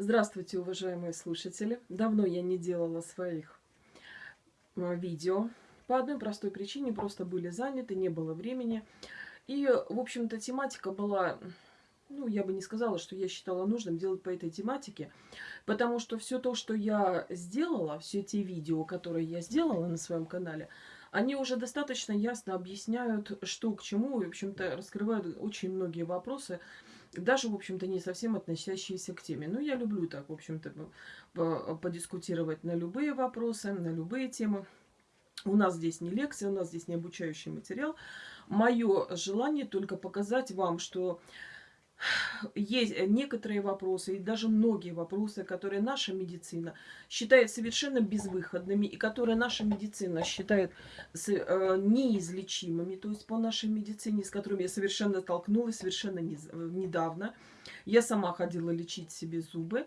Здравствуйте, уважаемые слушатели! Давно я не делала своих а, видео. По одной простой причине, просто были заняты, не было времени. И, в общем-то, тематика была, ну, я бы не сказала, что я считала нужным делать по этой тематике, потому что все то, что я сделала, все те видео, которые я сделала на своем канале, они уже достаточно ясно объясняют, что к чему, и, в общем-то, раскрывают очень многие вопросы, даже, в общем-то, не совсем относящиеся к теме. Но я люблю так, в общем-то, подискутировать на любые вопросы, на любые темы. У нас здесь не лекция, у нас здесь не обучающий материал. Мое желание только показать вам, что есть э, некоторые вопросы, и даже многие вопросы, которые наша медицина считает совершенно безвыходными, и которые наша медицина считает э, неизлечимыми, то есть по нашей медицине, с которыми я совершенно столкнулась совершенно э, недавно. Я сама ходила лечить себе зубы,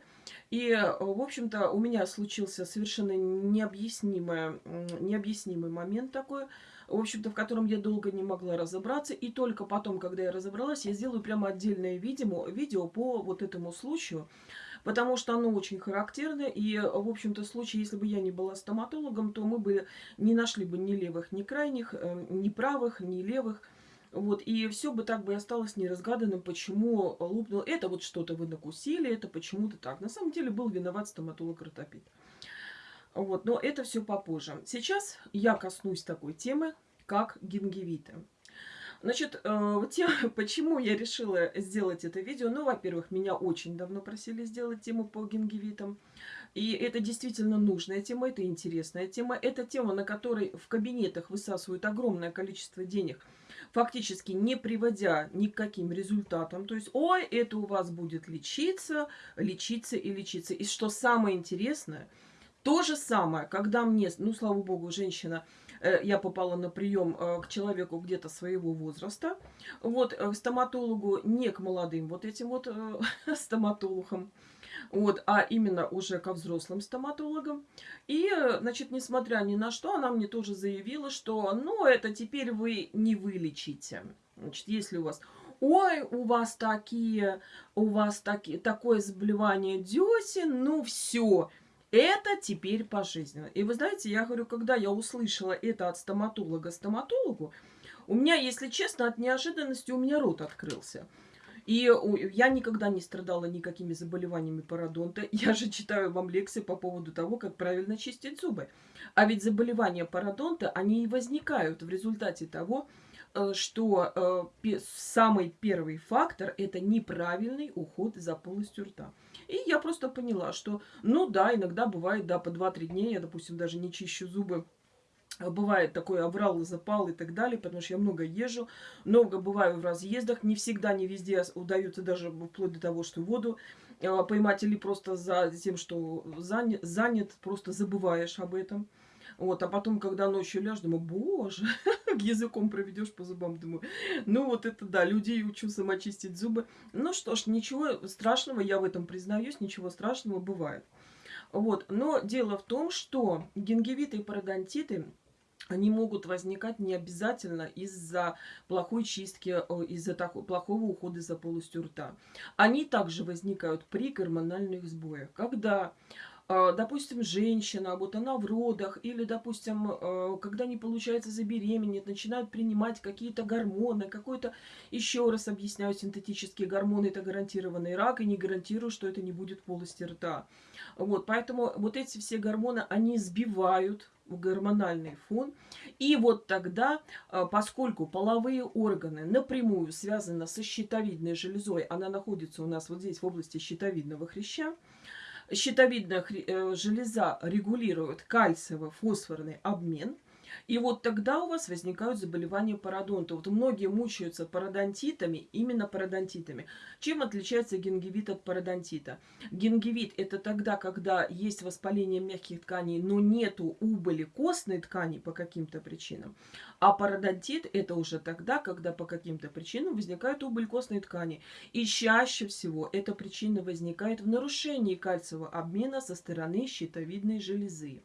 и, в общем-то, у меня случился совершенно необъяснимый, необъяснимый момент такой – в общем-то, в котором я долго не могла разобраться. И только потом, когда я разобралась, я сделаю прямо отдельное видео, видео по вот этому случаю, потому что оно очень характерное. И, в общем-то, в случае, если бы я не была стоматологом, то мы бы не нашли бы ни левых, ни крайних, э, ни правых, ни левых. Вот, и все бы так бы осталось неразгаданным, почему лупнул. Это вот что-то вы накусили, это почему-то так. На самом деле был виноват стоматолог-ротопит. Вот, но это все попозже. Сейчас я коснусь такой темы, как гингивиты. Значит, э, тем, почему я решила сделать это видео? Ну, во-первых, меня очень давно просили сделать тему по гингивитам. И это действительно нужная тема, это интересная тема. Это тема, на которой в кабинетах высасывают огромное количество денег, фактически не приводя ни к результатам. То есть, ой, это у вас будет лечиться, лечиться и лечиться. И что самое интересное – то же самое, когда мне, ну, слава богу, женщина, я попала на прием э, к человеку где-то своего возраста, вот, э, к стоматологу, не к молодым вот этим вот стоматологам, вот, а именно уже ко взрослым стоматологам. И, значит, несмотря ни на что, она мне тоже заявила, что, ну, это теперь вы не вылечите. Значит, если у вас ой, у вас такие, у вас такие, такое заболевание десен, ну все, это теперь пожизненно. И вы знаете, я говорю, когда я услышала это от стоматолога стоматологу, у меня, если честно, от неожиданности у меня рот открылся. И я никогда не страдала никакими заболеваниями пародонта. Я же читаю вам лекции по поводу того, как правильно чистить зубы. А ведь заболевания пародонта, они и возникают в результате того, что э, самый первый фактор – это неправильный уход за полостью рта. И я просто поняла, что, ну да, иногда бывает, да, по 2-3 дня я, допустим, даже не чищу зубы, а бывает такой оврал, запал и так далее, потому что я много езжу, много бываю в разъездах, не всегда, не везде удается даже вплоть до того, что воду а, поймать или просто за тем, что занят, занят просто забываешь об этом. Вот, а потом, когда ночью ляжешь, думаю, боже, языком проведешь по зубам, думаю, ну вот это да, людей учу самочистить зубы. Ну что ж, ничего страшного, я в этом признаюсь, ничего страшного бывает. Вот, но дело в том, что гингивиты и пародонтиты, они могут возникать не обязательно из-за плохой чистки, из-за плохого ухода за полостью рта. Они также возникают при гормональных сбоях, когда допустим, женщина, вот она в родах, или, допустим, а, когда не получается забеременеть, начинают принимать какие-то гормоны, какой-то, еще раз объясняю, синтетические гормоны, это гарантированный рак, и не гарантирую, что это не будет полости рта. Вот, поэтому вот эти все гормоны, они сбивают гормональный фон. И вот тогда, а, поскольку половые органы напрямую связаны со щитовидной железой, она находится у нас вот здесь в области щитовидного хряща, щитовидная э, железа регулирует кальциево-фосфорный обмен – и вот тогда у вас возникают заболевания пародонта. Вот многие мучаются пародонтитами, именно пародонтитами. Чем отличается гингивит от пародонтита? Гингивит – это тогда, когда есть воспаление мягких тканей, но нету убыли костной ткани по каким-то причинам. А пародонтит – это уже тогда, когда по каким-то причинам возникает убыль костной ткани. И чаще всего эта причина возникает в нарушении кальциевого обмена со стороны щитовидной железы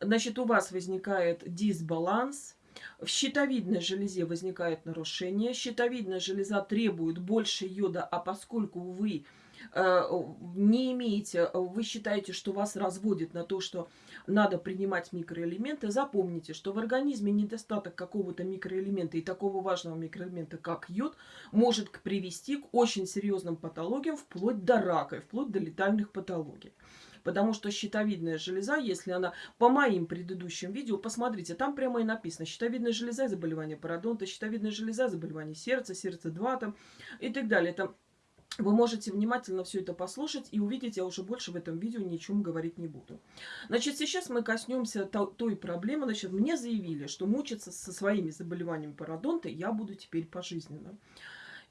значит, у вас возникает дисбаланс, в щитовидной железе возникает нарушение, щитовидная железа требует больше йода, а поскольку вы э, не имеете, вы считаете, что вас разводит на то, что надо принимать микроэлементы, запомните, что в организме недостаток какого-то микроэлемента и такого важного микроэлемента, как йод, может привести к очень серьезным патологиям, вплоть до рака, вплоть до летальных патологий. Потому что щитовидная железа, если она по моим предыдущим видео, посмотрите, там прямо и написано, щитовидная железа, заболевание пародонта, щитовидная железа, заболевание сердца, сердце 2 там и так далее. Там вы можете внимательно все это послушать и увидеть, я уже больше в этом видео ничем говорить не буду. Значит, сейчас мы коснемся той проблемы. Значит, мне заявили, что мучиться со своими заболеваниями пародонта я буду теперь пожизненно.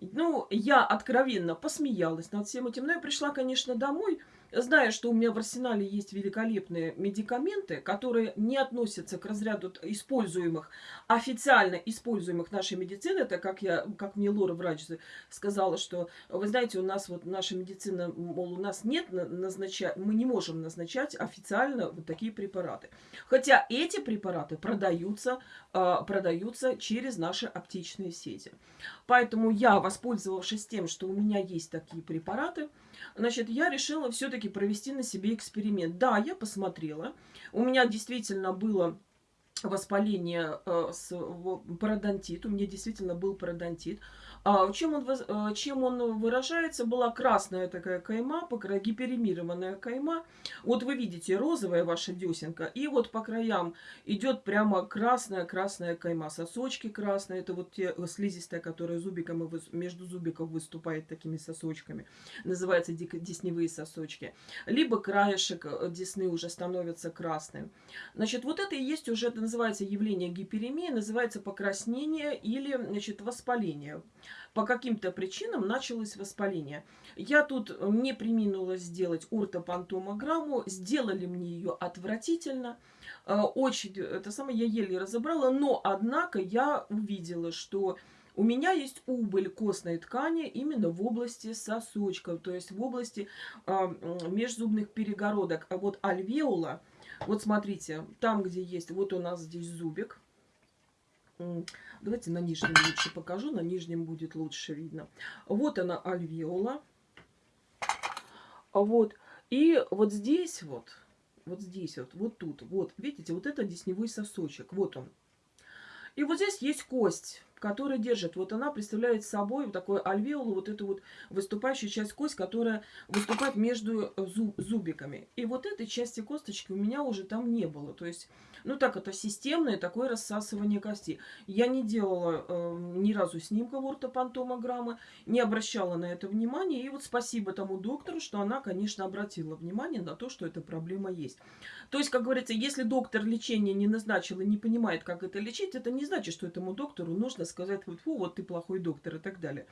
Ну, я откровенно посмеялась над всем этим, но я пришла, конечно, домой, зная, что у меня в арсенале есть великолепные медикаменты, которые не относятся к разряду используемых, официально используемых нашей медицины, это как, я, как мне Лора, врач, сказала, что, вы знаете, у нас вот наша медицина, мол, у нас нет назначать, мы не можем назначать официально вот такие препараты. Хотя эти препараты продаются, а, продаются через наши аптечные сети. Поэтому я, воспользовавшись тем, что у меня есть такие препараты, Значит, я решила все-таки провести на себе эксперимент. Да, я посмотрела. У меня действительно было воспаление э, с пародонтит. У меня действительно был пародонтит. А, чем, он, а, чем он выражается? Была красная такая кайма, гиперемированная кайма. Вот вы видите розовая ваша десенка, и вот по краям идет прямо красная-красная кайма. Сосочки красные, это вот те слизистая, которая зубиком и между зубиков выступает такими сосочками. Называется десневые сосочки. Либо краешек э, десны уже становится красным. Значит, вот это и есть уже, это называется явление гиперемии, называется покраснение или, значит, воспаление по каким-то причинам началось воспаление. Я тут не приминула сделать ортопантомограмму, сделали мне ее отвратительно, э, очень, это самое, я еле разобрала, но, однако, я увидела, что у меня есть убыль костной ткани именно в области сосочков, то есть в области э, межзубных перегородок. А вот альвеола, вот смотрите, там, где есть, вот у нас здесь зубик, Давайте на нижнем лучше покажу. На нижнем будет лучше видно. Вот она альвеола. Вот. И вот здесь вот, вот здесь вот, вот тут, вот, видите, вот это десневой сосочек. Вот он. И вот здесь есть кость которая держит. Вот она представляет собой вот такой альвеолу, вот эту вот выступающую часть кость, которая выступает между э, зуб, зубиками. И вот этой части косточки у меня уже там не было. То есть, ну так, это системное такое рассасывание кости. Я не делала э, ни разу снимков ортопантомограммы, не обращала на это внимания. И вот спасибо тому доктору, что она, конечно, обратила внимание на то, что эта проблема есть. То есть, как говорится, если доктор лечения не назначил и не понимает, как это лечить, это не значит, что этому доктору нужно сказать, вот, фу, вот ты плохой доктор и так далее.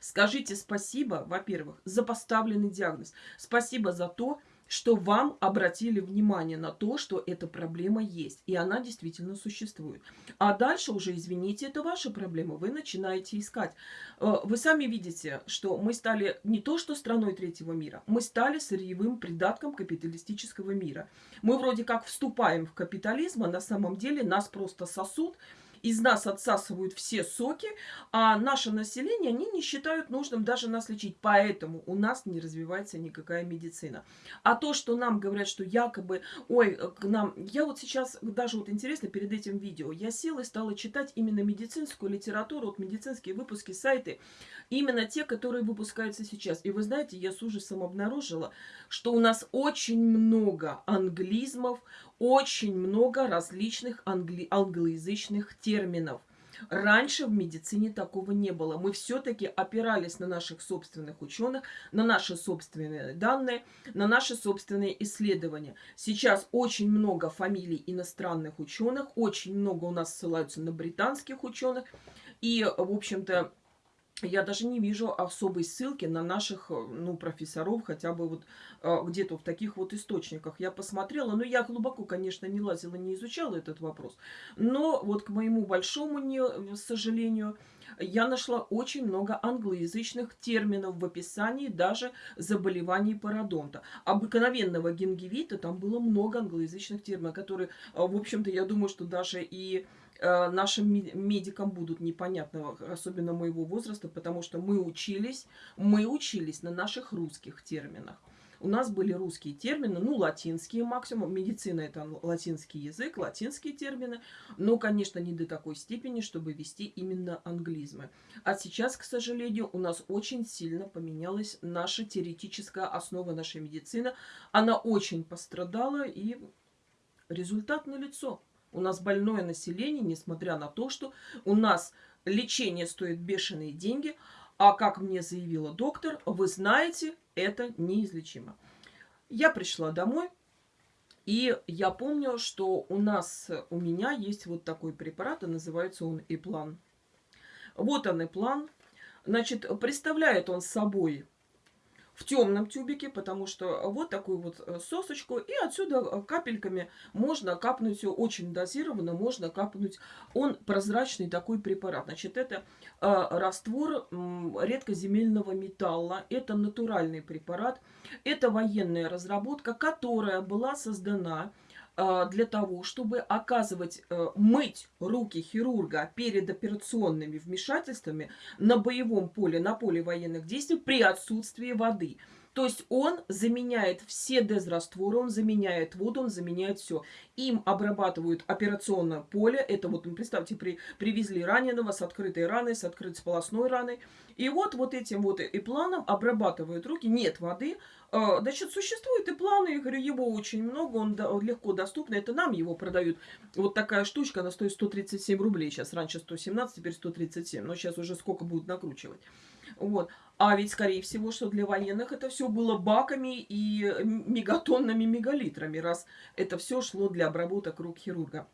Скажите спасибо, во-первых, за поставленный диагноз. Спасибо за то, что вам обратили внимание на то, что эта проблема есть, и она действительно существует. А дальше уже, извините, это ваша проблема, вы начинаете искать. Э, вы сами видите, что мы стали не то что страной третьего мира, мы стали сырьевым придатком капиталистического мира. Мы вроде как вступаем в капитализм, а на самом деле нас просто сосут, из нас отсасывают все соки, а наше население, они не считают нужным даже нас лечить. Поэтому у нас не развивается никакая медицина. А то, что нам говорят, что якобы, ой, к нам... Я вот сейчас, даже вот интересно, перед этим видео, я села и стала читать именно медицинскую литературу, вот медицинские выпуски, сайты, именно те, которые выпускаются сейчас. И вы знаете, я с ужасом обнаружила, что у нас очень много англизмов, очень много различных англи англоязычных терминов. Раньше в медицине такого не было. Мы все-таки опирались на наших собственных ученых, на наши собственные данные, на наши собственные исследования. Сейчас очень много фамилий иностранных ученых, очень много у нас ссылаются на британских ученых. И, в общем-то, я даже не вижу особой ссылки на наших, э, ну, профессоров, хотя бы вот э, где-то в таких вот источниках. Я посмотрела, но я глубоко, конечно, не лазила, не изучала этот вопрос. Но вот к моему большому не, э, сожалению, я нашла очень много англоязычных терминов в описании даже заболеваний пародонта. Обыкновенного гингивита там было много англоязычных терминов, которые, в общем-то, я думаю, что даже и нашим медикам будут непонятны, особенно моего возраста, потому что мы учились, мы учились на наших русских терминах. У нас были русские термины, ну, латинские максимум. Медицина – это латинский язык, латинские термины. Но, конечно, не до такой степени, чтобы вести именно англизмы. А сейчас, к сожалению, у нас очень сильно поменялась наша теоретическая основа нашей медицины. Она очень пострадала, и результат налицо. У нас больное население, несмотря на то, что у нас лечение стоит бешеные деньги, а как мне заявила доктор, вы знаете, это неизлечимо. Я пришла домой, и я помню, что у нас, у меня есть вот такой препарат, и называется он Иплан. Вот он Иплан. Значит, представляет он собой в темном тюбике, потому что вот такую вот э, сосочку, и отсюда э, капельками можно капнуть, очень дозированно можно капнуть. Он прозрачный такой препарат. Значит, это э, раствор редкоземельного металла, это натуральный препарат, это военная разработка, которая была создана для того, чтобы оказывать, э, мыть руки хирурга перед операционными вмешательствами на боевом поле, на поле военных действий при отсутствии воды. То есть он заменяет все дезрастворы, он заменяет воду, он заменяет все. Им обрабатывают операционное поле. Это вот, ну, представьте, при, привезли раненого с открытой раной, с открытой полостной раной. И вот, вот этим вот и планом обрабатывают руки. Нет воды. А, значит, существует и планы, я говорю, его очень много, он легко доступный. Это нам его продают. Вот такая штучка, она стоит 137 рублей сейчас. Раньше 117, теперь 137. Но сейчас уже сколько будут накручивать. Вот. А ведь, скорее всего, что для военных это все было баками и мегатонными мегалитрами, раз это все шло для обработок рук хирурга.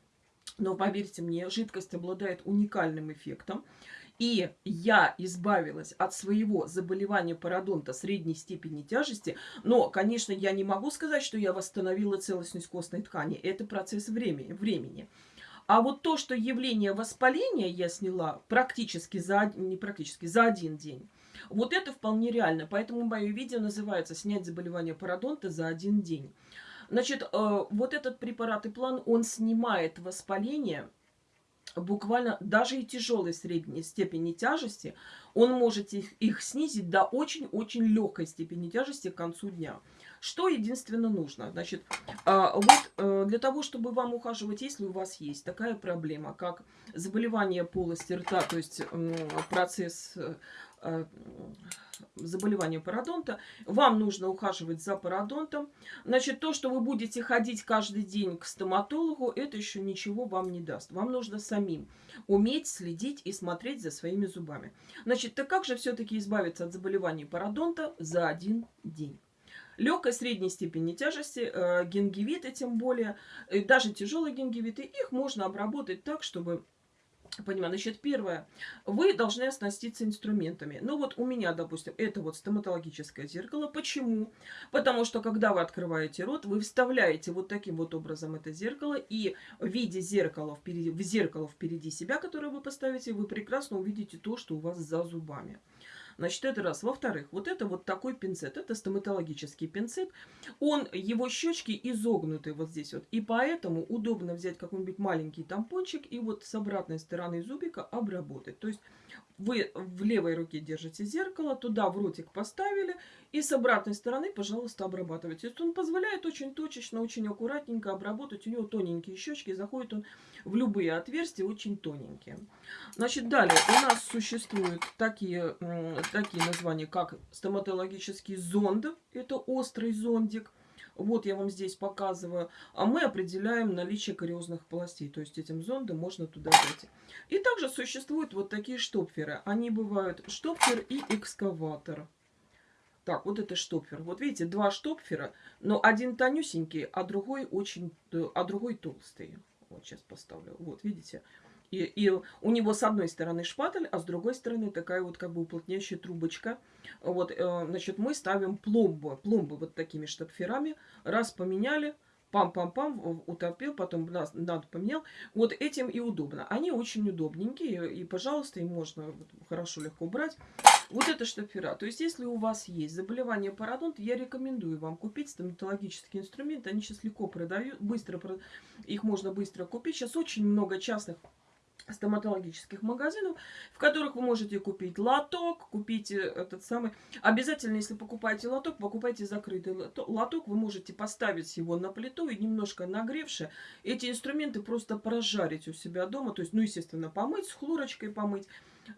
Но поверьте мне, жидкость обладает уникальным эффектом. И я избавилась от своего заболевания пародонта средней степени тяжести. Но, конечно, я не могу сказать, что я восстановила целостность костной ткани. Это процесс времени. времени. А вот то, что явление воспаления я сняла практически за, не практически, за один день, вот это вполне реально. Поэтому мое видео называется «Снять заболевание пародонта за один день». Значит, э, вот этот препарат и план, он снимает воспаление буквально даже и тяжелой средней степени тяжести, он может их, их снизить до очень-очень легкой степени тяжести к концу дня. Что единственно нужно? Значит, а, вот э, для того, чтобы вам ухаживать, если у вас есть такая проблема, как заболевание полости рта, то есть процесс э, заболевания пародонта, вам нужно ухаживать за пародонтом. Значит, то, что вы будете ходить каждый день к стоматологу, это еще ничего вам не даст. Вам нужно самим уметь следить и смотреть за своими зубами. Значит, так как же все-таки избавиться от заболевания пародонта за один день? Легкой, средней степени тяжести, э, гингивиты тем более, и даже тяжелые гингивиты, их можно обработать так, чтобы Понимаю. Значит, первое. Вы должны оснаститься инструментами. Ну вот у меня, допустим, это вот стоматологическое зеркало. Почему? Потому что, когда вы открываете рот, вы вставляете вот таким вот образом это зеркало. И в виде зеркала впереди, в зеркало впереди себя, которое вы поставите, вы прекрасно увидите то, что у вас за зубами. Значит, это раз. Во-вторых, вот это вот такой пинцет. Это стоматологический пинцет. Он, его щечки изогнуты вот здесь вот. И поэтому удобно взять какой-нибудь маленький тампончик и вот с обратной стороны зубика обработать. То есть вы в левой руке держите зеркало, туда в ротик поставили, и с обратной стороны, пожалуйста, обрабатывайте. То есть он позволяет очень точечно, очень аккуратненько обработать. У него тоненькие щечки, заходит он в любые отверстия, очень тоненькие. Значит, далее у нас существуют такие, такие названия, как стоматологический зонд, это острый зондик. Вот я вам здесь показываю. А мы определяем наличие кариозных полостей. То есть этим зондом можно туда зайти. И также существуют вот такие штопферы. Они бывают штопфер и экскаватор. Так, вот это штопфер. Вот видите, два штопфера, но один тонюсенький, а другой очень, а другой толстый. Вот сейчас поставлю. Вот, видите? И, и у него с одной стороны шпатель, а с другой стороны такая вот как бы уплотняющая трубочка. Вот, э, значит, мы ставим пломбы, пломбы вот такими штопферами. Раз поменяли, пам-пам-пам, утопил, потом надо поменял. Вот этим и удобно. Они очень удобненькие, и, пожалуйста, им можно хорошо, легко брать. Вот это штопфера. То есть, если у вас есть заболевание пародонта, я рекомендую вам купить стоматологические инструменты. Они сейчас легко продают, быстро, их можно быстро купить. Сейчас очень много частных стоматологических магазинов, в которых вы можете купить лоток, купить э, этот самый... Обязательно, если покупаете лоток, покупайте закрытый лоток. Вы можете поставить его на плиту и немножко нагревши эти инструменты просто прожарить у себя дома. То есть, ну, естественно, помыть, с хлорочкой помыть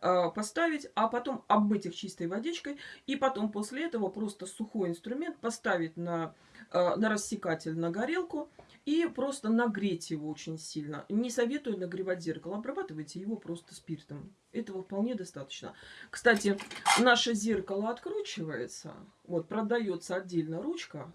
э, поставить, а потом обмыть их чистой водичкой, и потом после этого просто сухой инструмент поставить на, э, на рассекатель, на горелку, и просто нагреть его очень сильно. Не советую нагревать зеркало, обрабатывайте его просто спиртом. Этого вполне достаточно. Кстати, наше зеркало откручивается, вот продается отдельно ручка,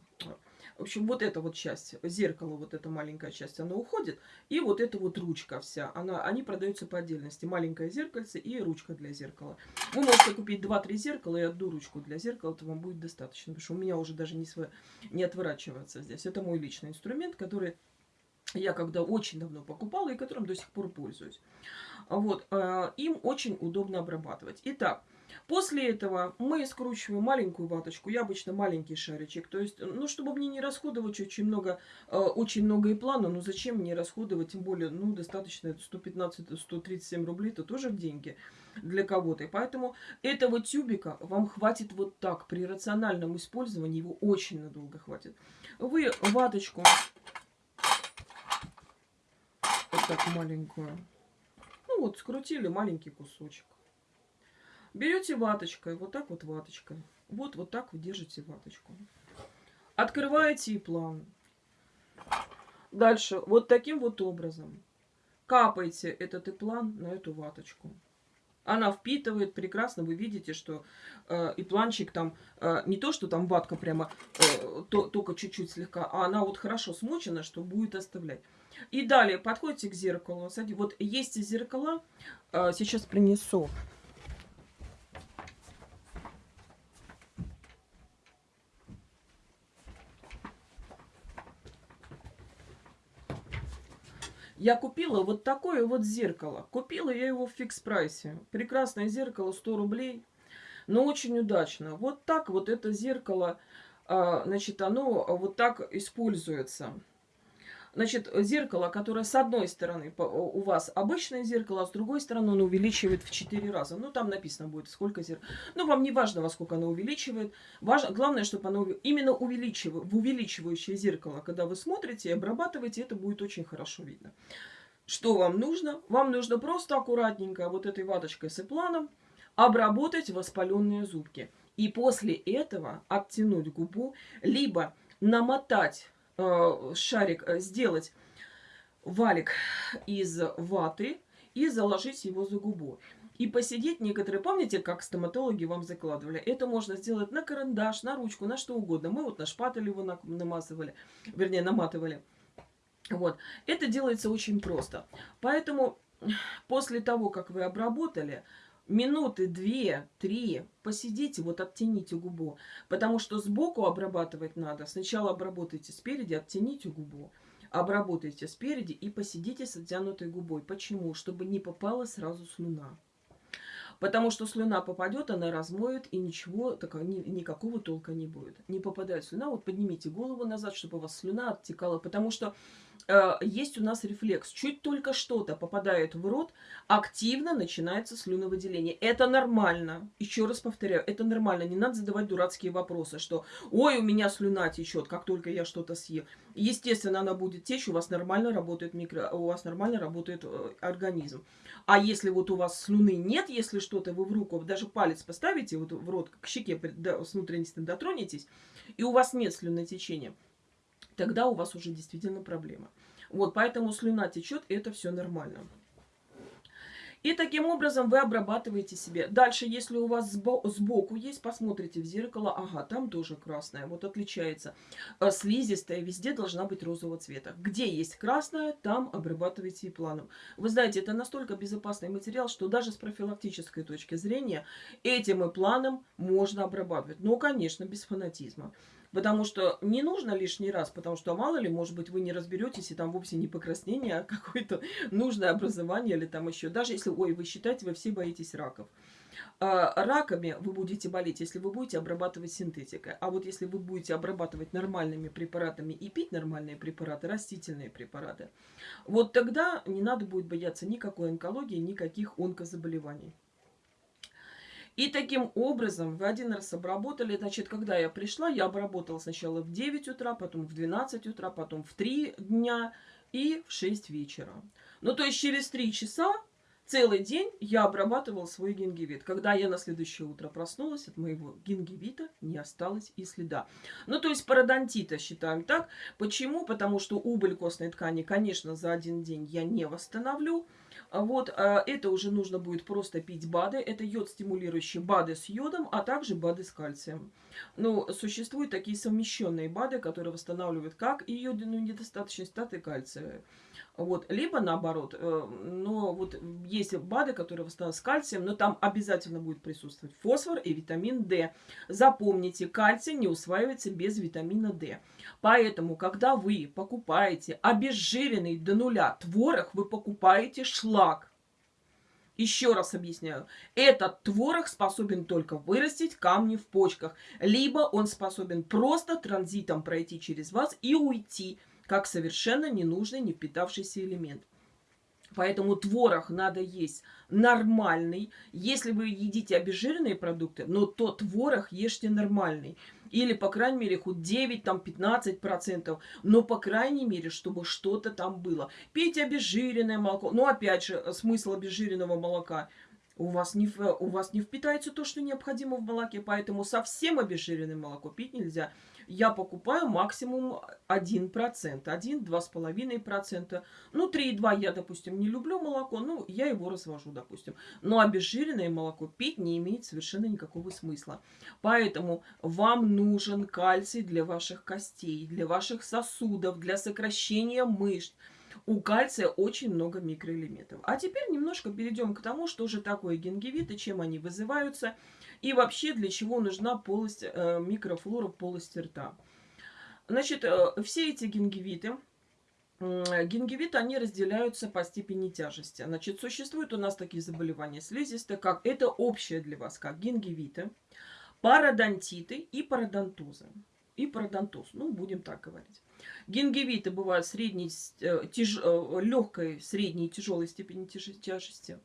в общем, вот эта вот часть, зеркало, вот эта маленькая часть, она уходит. И вот эта вот ручка вся, она, они продаются по отдельности. Маленькое зеркальце и ручка для зеркала. Вы можете купить 2-3 зеркала и одну ручку для зеркала, это вам будет достаточно. Потому что у меня уже даже не, св... не отворачивается здесь. Это мой личный инструмент, который я когда очень давно покупала и которым до сих пор пользуюсь. Вот, э, им очень удобно обрабатывать. Итак, После этого мы скручиваем маленькую ваточку, я обычно маленький шаричек, то есть, ну, чтобы мне не расходовать очень много, э, очень много и плана, ну, зачем мне расходовать, тем более, ну, достаточно 115-137 рублей, это тоже деньги для кого-то. Поэтому этого тюбика вам хватит вот так, при рациональном использовании его очень надолго хватит. Вы ваточку вот так маленькую, ну, вот скрутили маленький кусочек. Берете ваточкой, вот так вот ваточкой. Вот, вот так вы держите ваточку. Открываете и план. Дальше, вот таким вот образом. Капаете этот иплан на эту ваточку. Она впитывает прекрасно. Вы видите, что э, ипланчик там, э, не то, что там ватка прямо э, то, только чуть-чуть слегка, а она вот хорошо смочена, что будет оставлять. И далее подходите к зеркалу. Вот есть зеркала, э, сейчас принесу. Я купила вот такое вот зеркало. Купила я его в фикс-прайсе. Прекрасное зеркало, 100 рублей. Но очень удачно. Вот так вот это зеркало, а, значит, оно вот так используется. Значит, зеркало, которое с одной стороны у вас обычное зеркало, а с другой стороны оно увеличивает в 4 раза. Ну, там написано будет, сколько зеркал. Ну, вам не важно, во сколько оно увеличивает. Важно, главное, чтобы оно именно увеличивает, в увеличивающее зеркало, когда вы смотрите и обрабатываете, это будет очень хорошо видно. Что вам нужно? Вам нужно просто аккуратненько вот этой ваточкой с эпланом обработать воспаленные зубки. И после этого оттянуть губу, либо намотать шарик э, сделать валик из ваты и заложить его за губу. И посидеть некоторые, помните, как стоматологи вам закладывали? Это можно сделать на карандаш, на ручку, на что угодно. Мы вот на шпатель его намазывали, вернее, наматывали. Вот. Это делается очень просто. Поэтому после того, как вы обработали, минуты две-три посидите, вот оттяните губу. Потому что сбоку обрабатывать надо. Сначала обработайте спереди, оттяните губу. Обработайте спереди и посидите с оттянутой губой. Почему? Чтобы не попала сразу слюна. Потому что слюна попадет, она размоет, и ничего, такого, ни, никакого толка не будет. Не попадает слюна, вот поднимите голову назад, чтобы у вас слюна оттекала. Потому что э, есть у нас рефлекс. Чуть только что-то попадает в рот, активно начинается слюновыделение. Это нормально. Еще раз повторяю, это нормально. Не надо задавать дурацкие вопросы, что «Ой, у меня слюна течет, как только я что-то съел». Естественно, она будет течь, у вас нормально работает микро... у вас нормально работает э, организм. А если вот у вас слюны нет, если что-то вы в руку, даже палец поставите вот в рот, к щеке с внутренности дотронетесь, и у вас нет слюнотечения, тогда у вас уже действительно проблема. Вот, поэтому слюна течет, это все нормально. И таким образом вы обрабатываете себе. Дальше, если у вас сбоку есть, посмотрите в зеркало. Ага, там тоже красная. Вот отличается. А слизистая везде должна быть розового цвета. Где есть красная, там обрабатывайте и планом. Вы знаете, это настолько безопасный материал, что даже с профилактической точки зрения этим и планом можно обрабатывать. Но, конечно, без фанатизма. Потому что не нужно лишний раз, потому что мало ли, может быть, вы не разберетесь, и там вовсе не покраснение, а какое-то нужное образование или там еще. Даже если, ой, вы считаете, вы все боитесь раков. А, раками вы будете болеть, если вы будете обрабатывать синтетикой. А вот если вы будете обрабатывать нормальными препаратами и пить нормальные препараты, растительные препараты, вот тогда не надо будет бояться никакой онкологии, никаких онкозаболеваний. И таким образом вы один раз обработали, значит, когда я пришла, я обработала сначала в 9 утра, потом в 12 утра, потом в 3 дня и в 6 вечера. Ну, то есть через 3 часа целый день я обрабатывала свой гингивит. Когда я на следующее утро проснулась, от моего гингивита не осталось и следа. Ну, то есть пародонтита считаем так. Почему? Потому что убыль костной ткани, конечно, за один день я не восстановлю. Вот, а, это уже нужно будет просто пить БАДы. Это йод-стимулирующие БАДы с йодом, а также БАДы с кальцием. Ну, существуют такие совмещенные БАДы, которые восстанавливают как и йодину недостаточность, так и кальция. Вот. Либо наоборот, э, но вот есть БАДы, которые восстанавливают с кальцием, но там обязательно будет присутствовать фосфор и витамин D. Запомните, кальций не усваивается без витамина D. Поэтому, когда вы покупаете обезжиренный до нуля творог, вы покупаете шлак. Еще раз объясняю. Этот творог способен только вырастить камни в почках. Либо он способен просто транзитом пройти через вас и уйти как совершенно ненужный, не впитавшийся элемент. Поэтому творог надо есть нормальный. Если вы едите обезжиренные продукты, но то творог ешьте нормальный. Или, по крайней мере, хоть 9-15%. Но, по крайней мере, чтобы что-то там было. Пейте обезжиренное молоко. Но, опять же, смысл обезжиренного молока – у вас, не, у вас не впитается то, что необходимо в молоке, поэтому совсем обезжиренное молоко пить нельзя я покупаю максимум 1%, 1-2,5%. Ну, 3,2 я, допустим, не люблю молоко, ну, я его развожу, допустим. Но обезжиренное молоко пить не имеет совершенно никакого смысла. Поэтому вам нужен кальций для ваших костей, для ваших сосудов, для сокращения мышц. У кальция очень много микроэлементов. А теперь немножко перейдем к тому, что же такое гингивиты, чем они вызываются – и вообще, для чего нужна полость, э, микрофлора полости рта. Значит, э, все эти гингивиты, гингивиты, они разделяются по степени тяжести. Значит, существуют у нас такие заболевания слизистые, как это общее для вас, как гингивиты, пародонтиты и пародонтозы. И пародонтоз, ну, будем так говорить. Гингивиты бывают средней, э, тяж, э, легкой, средней и тяжелой степени тяжести.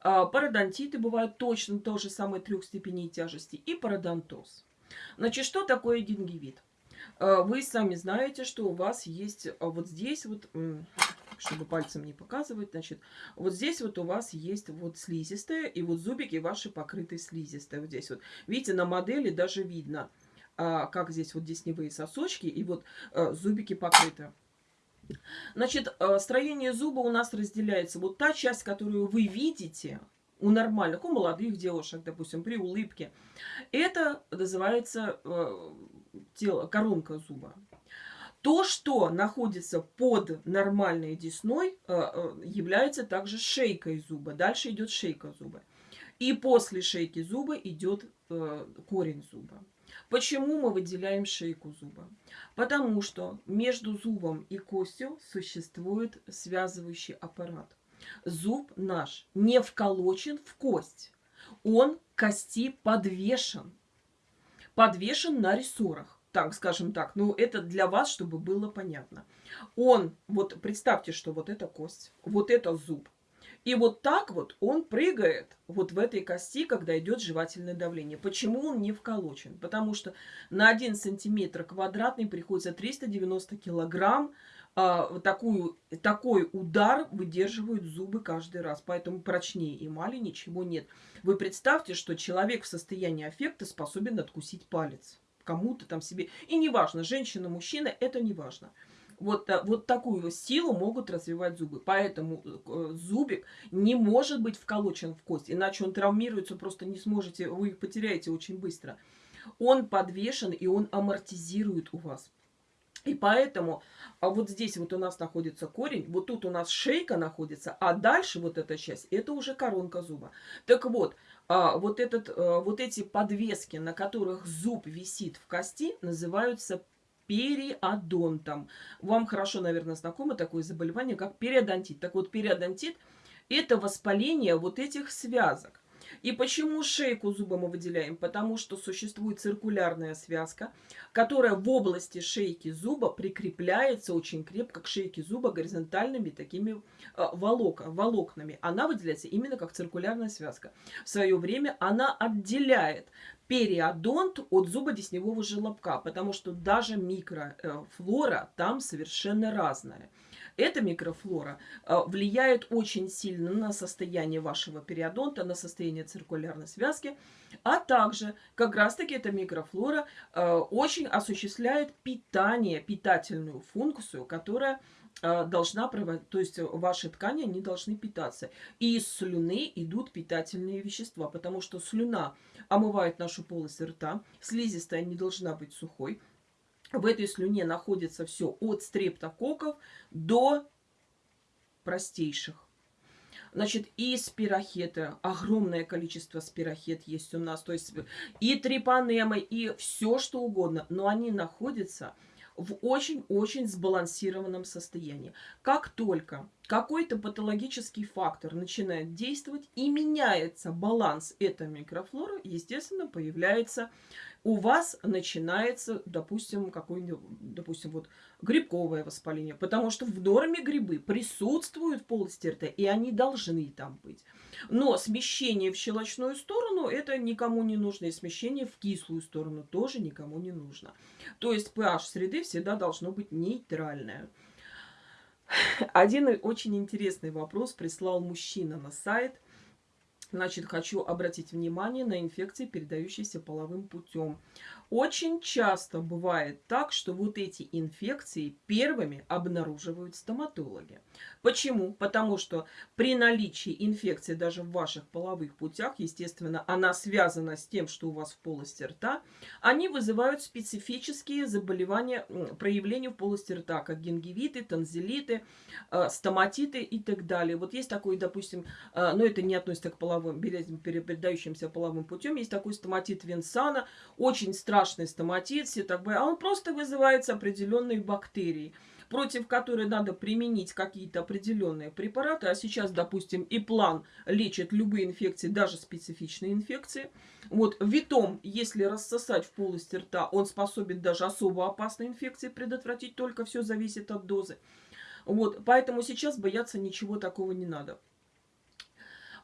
А, пародонтиты бывают точно то же самое трех степеней тяжести. И пародонтоз. Значит, что такое гингивит? А, вы сами знаете, что у вас есть вот здесь вот, чтобы пальцем не показывать, значит, вот здесь вот у вас есть вот слизистая, и вот зубики ваши покрыты слизистой. Вот здесь вот. Видите, на модели даже видно – а, как здесь вот десневые сосочки и вот а, зубики покрыты. Значит, а, строение зуба у нас разделяется. Вот та часть, которую вы видите у нормальных, у молодых девушек, допустим, при улыбке, это называется тело, коронка зуба. То, что находится под нормальной десной, является также шейкой зуба. Дальше идет шейка зуба. И после шейки зуба идет корень зуба. Почему мы выделяем шейку зуба? Потому что между зубом и костью существует связывающий аппарат. Зуб наш не вколочен в кость. Он кости подвешен. Подвешен на рессорах. Так, скажем так. Ну, это для вас, чтобы было понятно. Он, вот представьте, что вот это кость, вот это зуб. И вот так вот он прыгает вот в этой кости, когда идет жевательное давление. Почему он не вколочен? Потому что на 1 сантиметр квадратный приходится 390 килограмм. А, такую, такой удар выдерживают зубы каждый раз. Поэтому прочнее эмали ничего нет. Вы представьте, что человек в состоянии аффекта способен откусить палец кому-то там себе. И неважно, женщина, мужчина, это не важно вот, вот такую силу могут развивать зубы. Поэтому э, зубик не может быть вколочен в кость, иначе он травмируется, просто не сможете, вы их потеряете очень быстро. Он подвешен и он амортизирует у вас. И поэтому а вот здесь вот у нас находится корень, вот тут у нас шейка находится, а дальше вот эта часть, это уже коронка зуба. Так вот, а, вот, этот, а, вот эти подвески, на которых зуб висит в кости, называются периодонтом. Вам хорошо, наверное, знакомо такое заболевание, как периодонтит. Так вот, периодонтит – это воспаление вот этих связок. И почему шейку зуба мы выделяем? Потому что существует циркулярная связка, которая в области шейки зуба прикрепляется очень крепко к шейке зуба горизонтальными такими э, волок, волокнами. Она выделяется именно как циркулярная связка. В свое время она отделяет периодонт от зуба десневого желобка, потому что даже микрофлора там совершенно разная. Эта микрофлора э, влияет очень сильно на состояние вашего периодонта, на состояние циркулярной связки, а также как раз-таки эта микрофлора э, очень осуществляет питание, питательную функцию, которая э, должна проводить, то есть ваши ткани, они должны питаться. И из слюны идут питательные вещества, потому что слюна омывает нашу полость рта, слизистая не должна быть сухой, в этой слюне находится все от стрептококков до простейших. Значит, и спирохеты, огромное количество спирохет есть у нас, то есть и трипанемы, и все что угодно, но они находятся в очень-очень сбалансированном состоянии. Как только какой-то патологический фактор начинает действовать и меняется баланс этой микрофлоры, естественно, появляется у вас начинается, допустим, какое-нибудь, допустим, вот грибковое воспаление, потому что в норме грибы присутствуют в полости рта, и они должны там быть. Но смещение в щелочную сторону, это никому не нужно, и смещение в кислую сторону тоже никому не нужно. То есть pH среды всегда должно быть нейтральное. Один очень интересный вопрос прислал мужчина на сайт – Значит, хочу обратить внимание на инфекции, передающиеся половым путем. Очень часто бывает так, что вот эти инфекции первыми обнаруживают стоматологи. Почему? Потому что при наличии инфекции даже в ваших половых путях, естественно, она связана с тем, что у вас в полости рта, они вызывают специфические заболевания, проявления в полости рта, как гингивиты, танзелиты, э, стоматиты и так далее. Вот есть такой, допустим, э, но это не относится к половым, передающимся половым путем, есть такой стоматит Винсана, очень страшный стоматит, все так а он просто вызывается определенной бактерией против которой надо применить какие-то определенные препараты. А сейчас, допустим, и план лечит любые инфекции, даже специфичные инфекции. Вот витом, если рассосать в полости рта, он способен даже особо опасные инфекции предотвратить, только все зависит от дозы. Вот, поэтому сейчас бояться ничего такого не надо.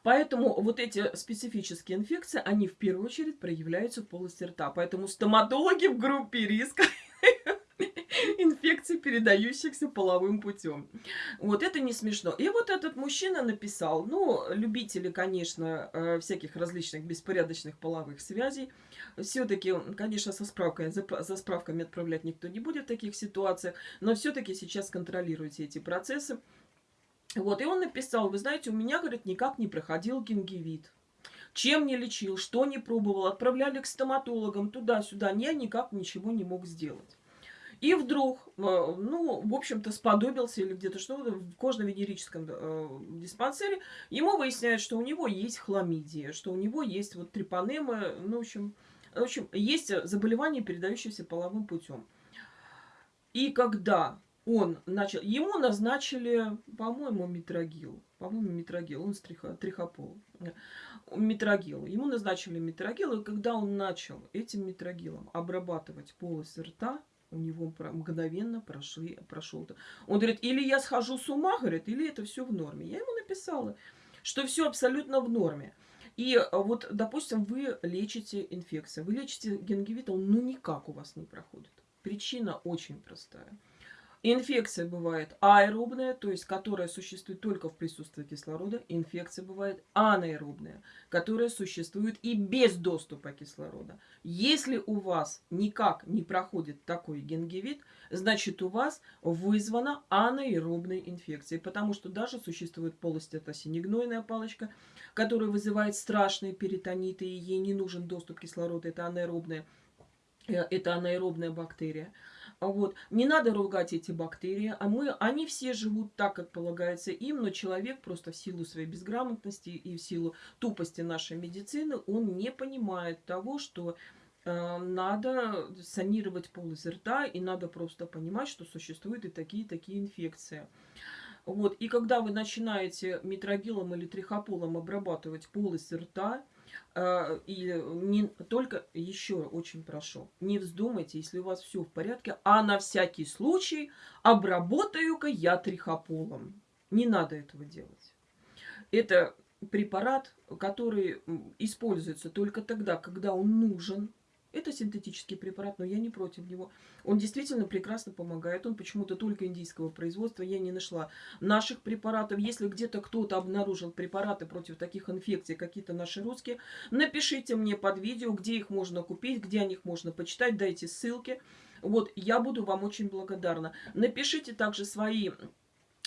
Поэтому вот эти специфические инфекции, они в первую очередь проявляются в полости рта. Поэтому стоматологи в группе риска инфекций, передающихся половым путем. Вот это не смешно. И вот этот мужчина написал, ну, любители, конечно, э, всяких различных беспорядочных половых связей, все-таки, конечно, со справкой, за, за справками отправлять никто не будет в таких ситуациях, но все-таки сейчас контролируйте эти процессы. Вот, и он написал, вы знаете, у меня, говорит, никак не проходил гингивит. Чем не лечил, что не пробовал, отправляли к стоматологам туда-сюда, я никак ничего не мог сделать. И вдруг, э, ну, в общем-то, сподобился или где-то что-то в кожно-венерическом э, диспансере, ему выясняют, что у него есть хламидия, что у него есть вот трипанемы, ну, в общем, в общем, есть заболевание, передающееся половым путем. И когда он начал... Ему назначили, по-моему, метрогил. По-моему, метрогил. Он с триха, трихопол. Метрогил. Ему назначили метрогил, и когда он начал этим метрогилом обрабатывать полость рта, у него мгновенно прошли, прошел. Он говорит, или я схожу с ума, говорит, или это все в норме. Я ему написала, что все абсолютно в норме. И вот, допустим, вы лечите инфекцию, вы лечите гингивит, он ну никак у вас не проходит. Причина очень простая. Инфекция бывает аэробная, то есть которая существует только в присутствии кислорода. Инфекция бывает анаэробная, которая существует и без доступа кислорода. Если у вас никак не проходит такой гингивит, значит у вас вызвана анаэробная инфекция. Потому что даже существует полость, это синегнойная палочка, которая вызывает страшные перитониты, и ей не нужен доступ кислорода, это анаэробная, э, это анаэробная бактерия. А вот. Не надо ругать эти бактерии. А мы, они все живут так, как полагается им, но человек просто в силу своей безграмотности и в силу тупости нашей медицины, он не понимает того, что э, надо санировать полость рта, и надо просто понимать, что существуют и такие-такие инфекции. Вот. И когда вы начинаете метрогилом или трихополом обрабатывать полость рта, и не только, еще очень прошу, не вздумайте, если у вас все в порядке, а на всякий случай обработаю-ка я трихополом. Не надо этого делать. Это препарат, который используется только тогда, когда он нужен, это синтетический препарат, но я не против него. Он действительно прекрасно помогает. Он почему-то только индийского производства. Я не нашла наших препаратов. Если где-то кто-то обнаружил препараты против таких инфекций, какие-то наши русские, напишите мне под видео, где их можно купить, где о них можно почитать. Дайте ссылки. Вот, я буду вам очень благодарна. Напишите также свои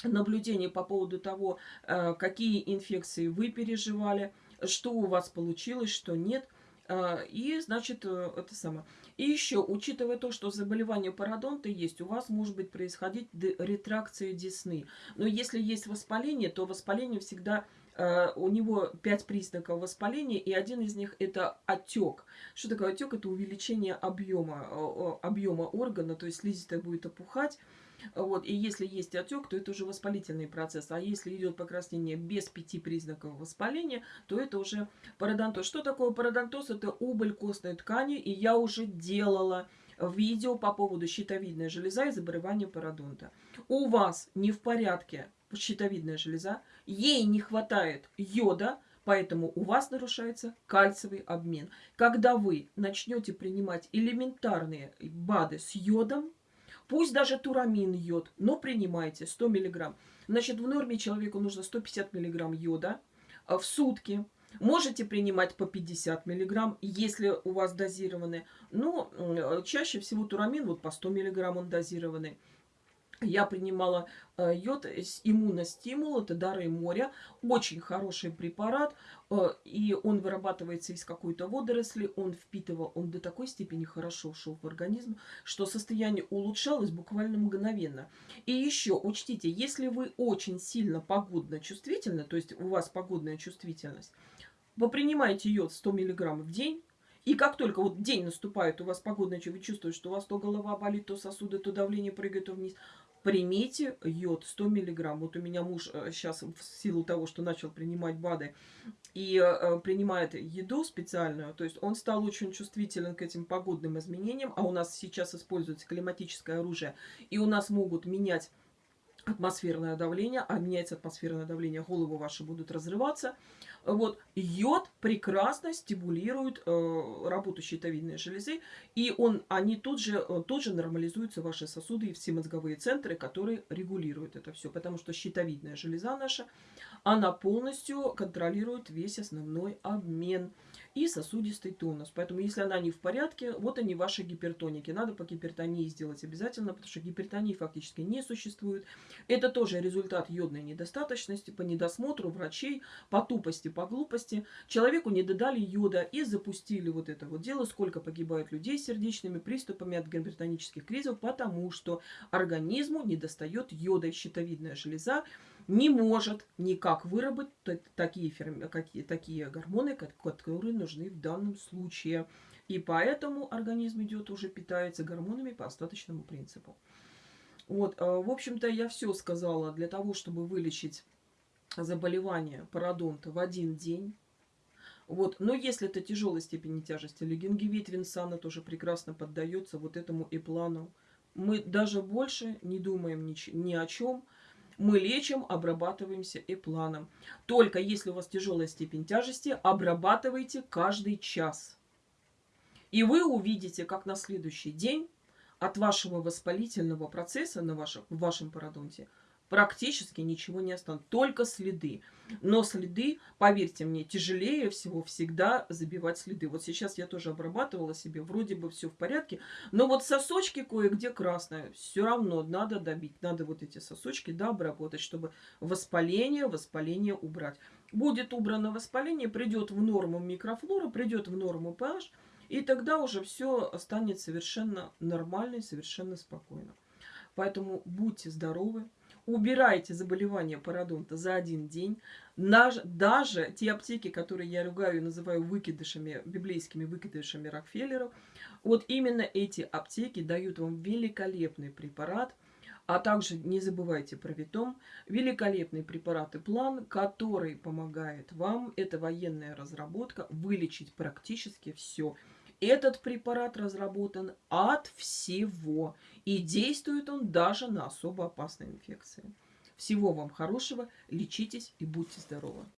наблюдения по поводу того, э, какие инфекции вы переживали, что у вас получилось, что нет. А, и, значит, э, это самое. И еще, учитывая то, что заболевание пародонта есть, у вас может быть происходить ретракция десны. Но если есть воспаление, то воспаление всегда Uh, у него пять признаков воспаления, и один из них это отек. Что такое отек? Это увеличение объема, объема органа, то есть слизистая будет опухать, вот, и если есть отек, то это уже воспалительный процесс. А если идет покраснение без пяти признаков воспаления, то это уже пародонтоз. Что такое пародонтоз? Это убыль костной ткани, и я уже делала видео по поводу щитовидной железа и заболевания пародонта. У вас не в порядке щитовидная железа, ей не хватает йода, Поэтому у вас нарушается кальциевый обмен. Когда вы начнете принимать элементарные БАДы с йодом, Пусть даже турамин йод, но принимайте 100 мг. Значит, в норме человеку нужно 150 мг йода в сутки. Можете принимать по 50 мг, если у вас дозированный. Но чаще всего турамин вот по 100 мг он дозированный. Я принимала э, йод с иммуностимул, это дары моря. Очень хороший препарат, э, и он вырабатывается из какой-то водоросли. Он впитывал, он до такой степени хорошо шел в организм, что состояние улучшалось буквально мгновенно. И еще учтите, если вы очень сильно погодно чувствительны, то есть у вас погодная чувствительность, вы принимаете йод 100 мг в день, и как только вот день наступает, у вас погодная, вы чувствуете, что у вас то голова болит, то сосуды, то давление прыгает, то вниз, примите йод 100 миллиграмм. Вот у меня муж сейчас э, в силу того, что начал принимать БАДы и э, принимает еду специальную, то есть он стал очень чувствителен к этим погодным изменениям, а у нас сейчас используется климатическое оружие, и у нас могут менять атмосферное давление, а меняется атмосферное давление, головы ваши будут разрываться. Вот, йод прекрасно стимулирует э, работу щитовидной железы, и он, они тут же, э, тут же нормализуются ваши сосуды и все мозговые центры, которые регулируют это все. Потому что щитовидная железа наша, она полностью контролирует весь основной обмен и сосудистый тонус. Поэтому, если она не в порядке, вот они ваши гипертоники. Надо по гипертонии сделать обязательно, потому что гипертонии фактически не существует. Это тоже результат йодной недостаточности по недосмотру врачей, по тупости, по глупости. Человеку не додали йода и запустили вот это вот дело, сколько погибает людей с сердечными приступами от гипертонических кризисов, потому что организму не достает йода щитовидная железа не может никак выработать такие, какие, такие гормоны, которые нужны в данном случае. И поэтому организм идет уже питается гормонами по остаточному принципу. Вот, а, в общем-то, я все сказала для того, чтобы вылечить заболевание пародонта в один день. Вот. Но если это тяжелой степени тяжести, или гингивит Винсана тоже прекрасно поддается вот этому и плану. Мы даже больше не думаем ни, ни о чем, мы лечим, обрабатываемся и планом. Только если у вас тяжелая степень тяжести, обрабатывайте каждый час. И вы увидите, как на следующий день от вашего воспалительного процесса на вашем, в вашем пародонте – практически ничего не останется, только следы. Но следы, поверьте мне, тяжелее всего всегда забивать следы. Вот сейчас я тоже обрабатывала себе, вроде бы все в порядке, но вот сосочки кое-где красные, все равно надо добить, надо вот эти сосочки, да, обработать, чтобы воспаление, воспаление убрать. Будет убрано воспаление, придет в норму микрофлора, придет в норму pH, и тогда уже все станет совершенно нормально и совершенно спокойно. Поэтому будьте здоровы, убирайте заболевание пародонта за один день. Даже те аптеки, которые я ругаю и называю выкидышами, библейскими выкидышами Рокфеллеров, вот именно эти аптеки дают вам великолепный препарат А также не забывайте про Витом. Великолепный препарат и план, который помогает вам, это военная разработка, вылечить практически все. Этот препарат разработан от всего. И действует он даже на особо опасные инфекции. Всего вам хорошего, лечитесь и будьте здоровы!